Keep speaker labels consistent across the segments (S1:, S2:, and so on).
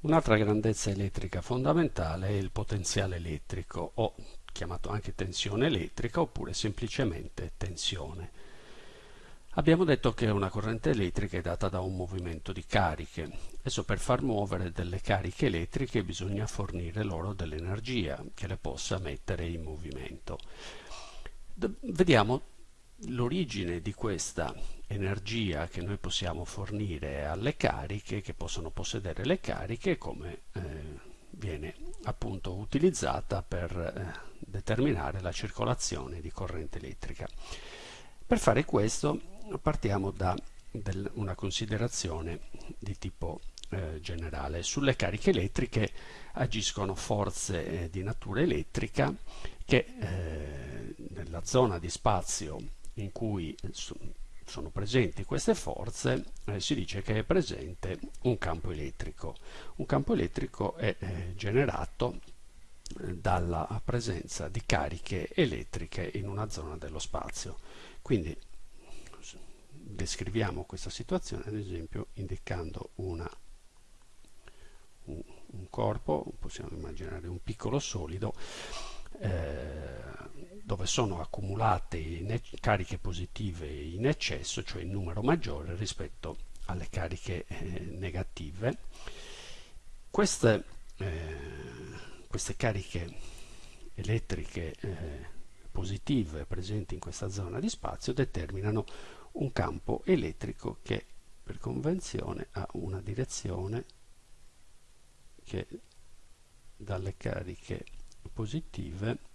S1: Un'altra grandezza elettrica fondamentale è il potenziale elettrico, o chiamato anche tensione elettrica, oppure semplicemente tensione. Abbiamo detto che una corrente elettrica è data da un movimento di cariche. Adesso per far muovere delle cariche elettriche bisogna fornire loro dell'energia che le possa mettere in movimento. vediamo l'origine di questa energia che noi possiamo fornire alle cariche, che possono possedere le cariche, come eh, viene appunto utilizzata per eh, determinare la circolazione di corrente elettrica. Per fare questo partiamo da una considerazione di tipo eh, generale. Sulle cariche elettriche agiscono forze eh, di natura elettrica che eh, nella zona di spazio in cui sono presenti queste forze eh, si dice che è presente un campo elettrico. Un campo elettrico è eh, generato eh, dalla presenza di cariche elettriche in una zona dello spazio. Quindi descriviamo questa situazione ad esempio indicando una, un, un, corpo, possiamo immaginare un piccolo solido eh, dove sono accumulate cariche positive in eccesso, cioè in numero maggiore rispetto alle cariche eh, negative. Queste, eh, queste, cariche elettriche eh, positive presenti in questa zona di spazio determinano un campo elettrico che per convenzione ha una direzione che dalle cariche positive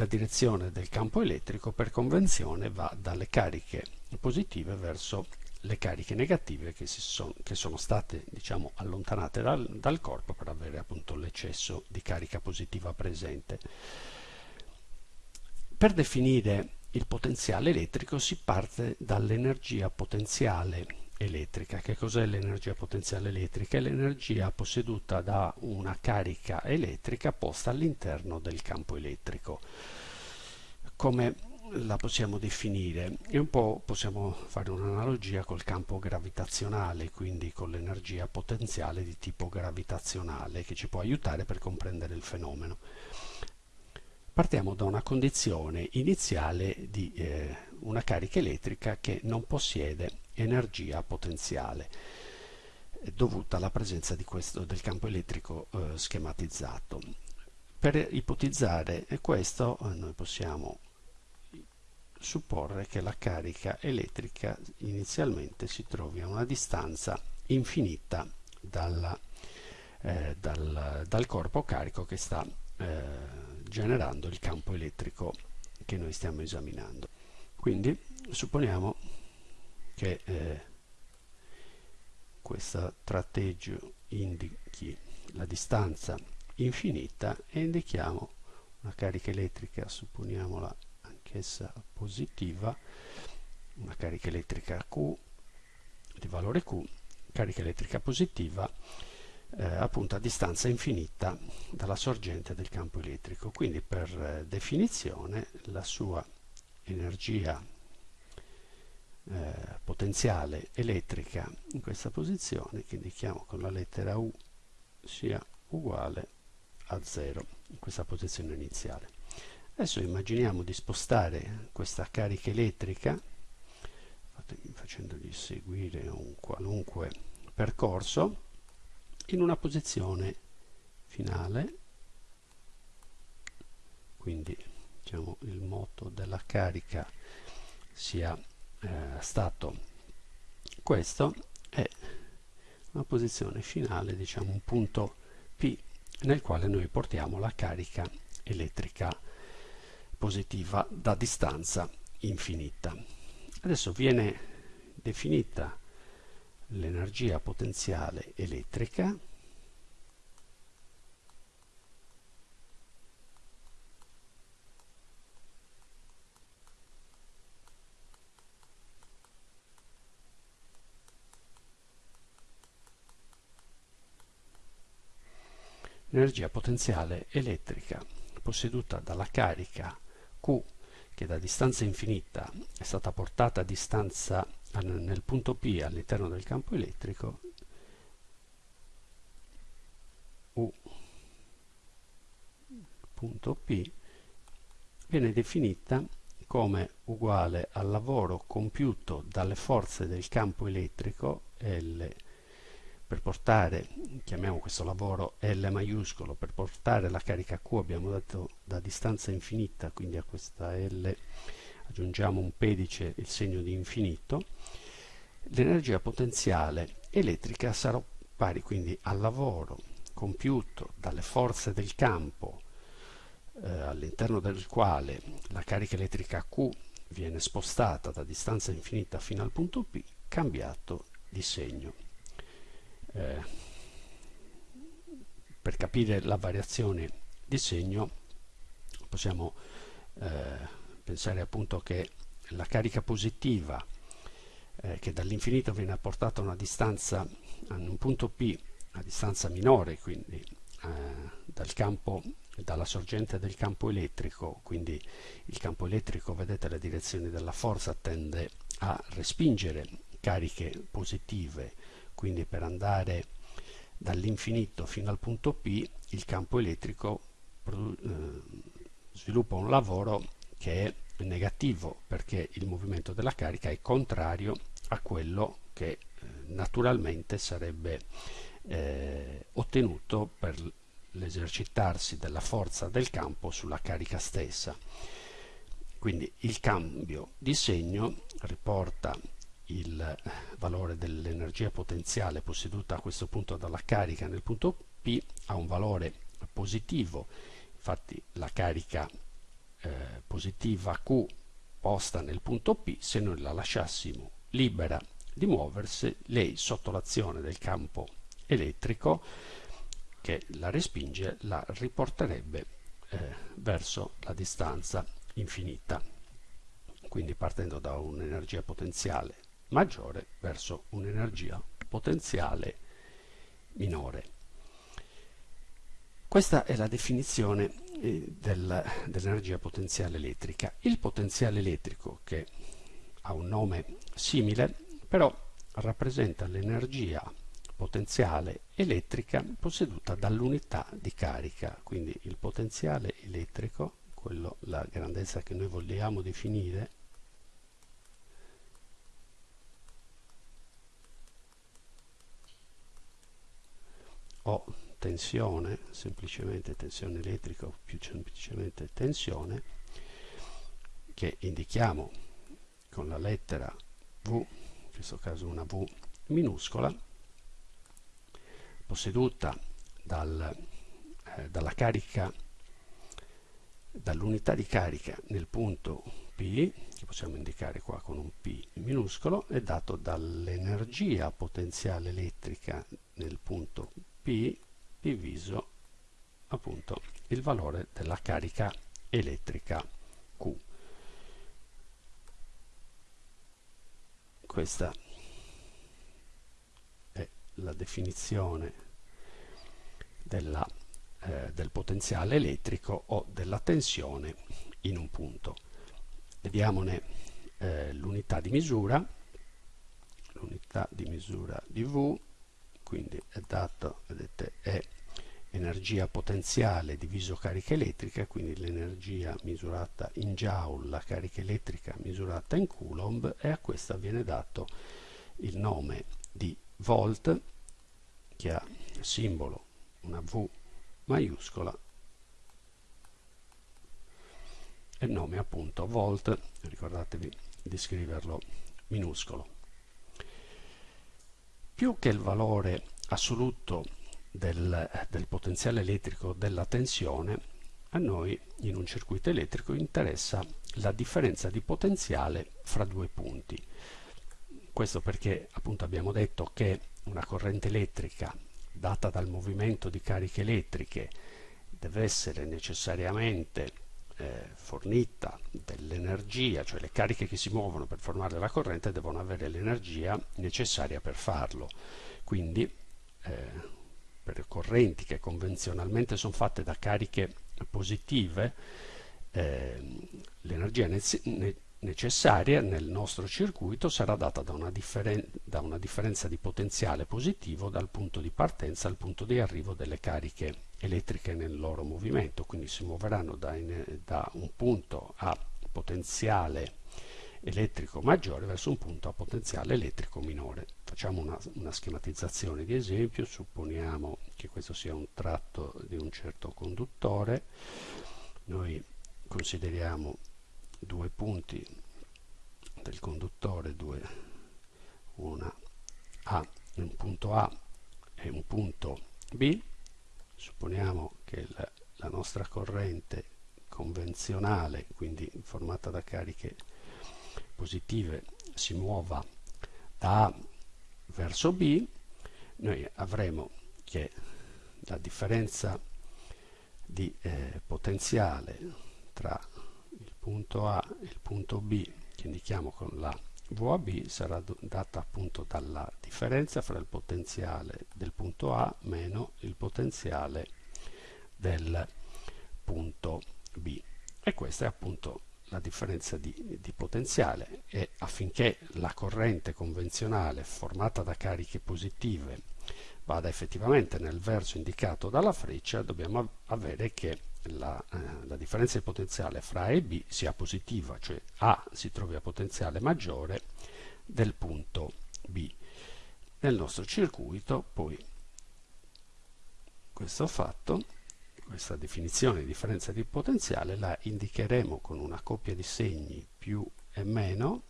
S1: la direzione del campo elettrico per convenzione va dalle cariche positive verso le cariche negative che, son, che sono state diciamo, allontanate dal, dal, corpo per avere appunto l'eccesso di carica positiva presente. Per definire il potenziale elettrico si parte dall'energia potenziale elettrica. Che cos'è l'energia potenziale elettrica? È l'energia posseduta da una carica elettrica posta all'interno del campo elettrico. Come la possiamo definire? E un po' possiamo fare un'analogia col campo gravitazionale, quindi con l'energia potenziale di tipo gravitazionale che ci può aiutare per comprendere il fenomeno. Partiamo da una condizione iniziale di eh, una carica elettrica che non possiede energia potenziale dovuta alla presenza questo, del campo elettrico eh, schematizzato. Per ipotizzare questo eh, noi possiamo supporre che la carica elettrica inizialmente si trovi a una distanza infinita dalla, eh, dal, dal, corpo carico che sta eh, generando il campo elettrico che noi stiamo esaminando. Quindi supponiamo che eh, questo tratteggio indichi la distanza infinita e indichiamo una carica elettrica, supponiamola anch'essa positiva, una carica elettrica Q di valore Q, carica elettrica positiva eh, appunto a distanza infinita dalla sorgente del campo elettrico. Quindi per eh, definizione la sua energia eh, potenziale elettrica in questa posizione che indichiamo con la lettera U sia uguale a 0 in questa posizione iniziale. Adesso immaginiamo di spostare questa carica elettrica facendogli seguire un qualunque percorso in una posizione finale quindi diciamo il moto della carica sia eh, stato questo è una posizione finale, diciamo un punto P nel quale noi portiamo la carica elettrica positiva da distanza infinita. Adesso viene definita l'energia potenziale elettrica l'energia potenziale elettrica posseduta dalla carica Q che da distanza infinita è stata portata a distanza nel punto P all'interno del campo elettrico U punto P viene definita come uguale al lavoro compiuto dalle forze del campo elettrico L per portare, chiamiamo questo lavoro L maiuscolo, per portare la carica Q abbiamo dato da distanza infinita, quindi a questa L aggiungiamo un pedice il segno di infinito, l'energia potenziale elettrica sarà pari quindi al lavoro compiuto dalle forze del campo eh, all'interno del quale la carica elettrica Q viene spostata da distanza infinita fino al punto P cambiato di segno. Eh, per capire la variazione di segno possiamo eh, pensare appunto che la carica positiva eh, che dall'infinito viene apportata a una distanza a un punto P a distanza minore quindi eh, dal campo dalla sorgente del campo elettrico quindi il campo elettrico vedete la direzione della forza tende a respingere cariche positive quindi per andare dall'infinito fino al punto P il campo elettrico eh, sviluppa un lavoro che è negativo perché il movimento della carica è contrario a quello che eh, naturalmente sarebbe eh, ottenuto per l'esercitarsi della forza del campo sulla carica stessa. Quindi il cambio di segno riporta il valore dell'energia potenziale posseduta a questo punto dalla carica nel punto P ha un valore positivo. Infatti la carica eh, positiva Q posta nel punto P se noi la lasciassimo libera di muoversi lei sotto l'azione del campo elettrico che la respinge la riporterebbe eh, verso la distanza infinita. Quindi partendo da un'energia potenziale maggiore verso un'energia potenziale minore. Questa è la definizione eh, del, dell'energia potenziale elettrica. Il potenziale elettrico, che ha un nome simile, però rappresenta l'energia potenziale elettrica posseduta dall'unità di carica, quindi il potenziale elettrico, quello, la grandezza che noi vogliamo definire, o tensione, semplicemente tensione elettrica o più semplicemente tensione, che indichiamo con la lettera V, in questo caso una V minuscola, posseduta dal, eh, dalla carica, dall'unità di carica nel punto P, che possiamo indicare qua con un P minuscolo, è dato dall'energia potenziale elettrica nel punto P diviso appunto il valore della carica elettrica Q. Questa è la definizione della, eh, del potenziale elettrico o della tensione in un punto. Vediamone eh, l'unità di misura, l'unità di misura di V quindi è dato, vedete, è energia potenziale diviso carica elettrica, quindi l'energia misurata in joule, la carica elettrica misurata in coulomb e a questa viene dato il nome di volt che ha simbolo una V maiuscola e il nome appunto volt, ricordatevi di scriverlo minuscolo più che il valore assoluto del, del potenziale elettrico della tensione, a noi in un circuito elettrico interessa la differenza di potenziale fra due punti. Questo perché appunto abbiamo detto che una corrente elettrica data dal movimento di cariche elettriche deve essere necessariamente eh, fornita dell'energia, cioè le cariche che si muovono per formare la corrente devono avere l'energia necessaria per farlo. Quindi eh, per correnti che convenzionalmente sono fatte da cariche positive, eh, l'energia necessaria nel nostro circuito sarà data da una, da una, differenza di potenziale positivo dal punto di partenza al punto di arrivo delle cariche elettriche nel loro movimento, quindi si muoveranno da, in, da un punto a potenziale elettrico maggiore verso un punto a potenziale elettrico minore. Facciamo una, una schematizzazione di esempio, supponiamo che questo sia un tratto di un certo conduttore, noi consideriamo due punti del conduttore, due, una A, un punto A e un punto B, supponiamo che la, la nostra corrente convenzionale, quindi formata da cariche positive, si muova da A verso B, noi avremo che la differenza di eh, potenziale tra il punto A e il punto B che indichiamo con la VAB sarà data appunto dalla differenza fra il potenziale del punto A meno il potenziale del punto B e questa è appunto la differenza di, di, potenziale e affinché la corrente convenzionale formata da cariche positive vada effettivamente nel verso indicato dalla freccia dobbiamo avere che la, eh, la, differenza di potenziale fra A e B sia positiva, cioè A si trovi a potenziale maggiore del punto B. Nel nostro circuito poi questo fatto, questa definizione di differenza di potenziale la indicheremo con una coppia di segni più e meno,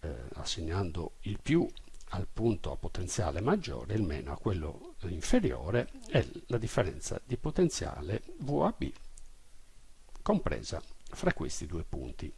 S1: eh, assegnando il più al punto a potenziale maggiore, il meno a quello inferiore è la differenza di potenziale VAB compresa fra questi due punti.